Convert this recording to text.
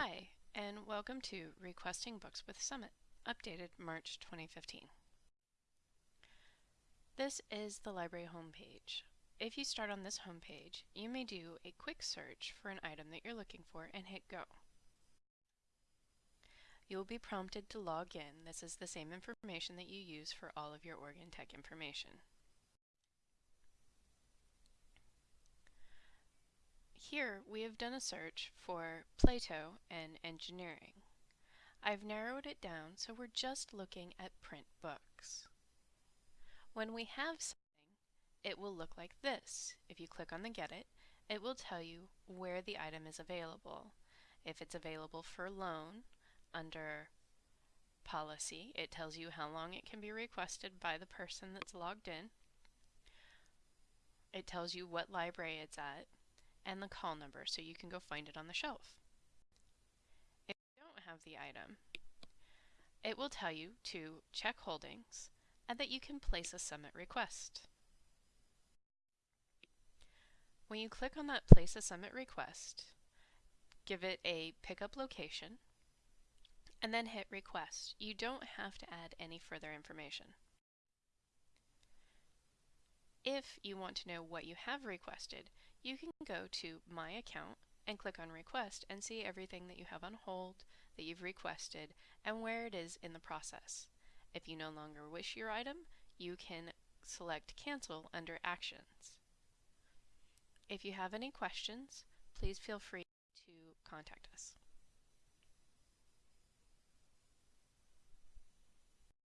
Hi, and welcome to Requesting Books with Summit, updated March 2015. This is the library homepage. If you start on this homepage, you may do a quick search for an item that you're looking for and hit go. You will be prompted to log in. This is the same information that you use for all of your Oregon Tech information. Here we have done a search for Plato and engineering. I've narrowed it down so we're just looking at print books. When we have something, it will look like this. If you click on the Get It, it will tell you where the item is available. If it's available for loan, under Policy, it tells you how long it can be requested by the person that's logged in. It tells you what library it's at, and the call number so you can go find it on the shelf. If you don't have the item, it will tell you to check holdings and that you can place a summit request. When you click on that place a summit request, give it a pickup location, and then hit request. You don't have to add any further information. If you want to know what you have requested, you can go to My Account and click on Request and see everything that you have on hold, that you've requested, and where it is in the process. If you no longer wish your item, you can select Cancel under Actions. If you have any questions, please feel free to contact us.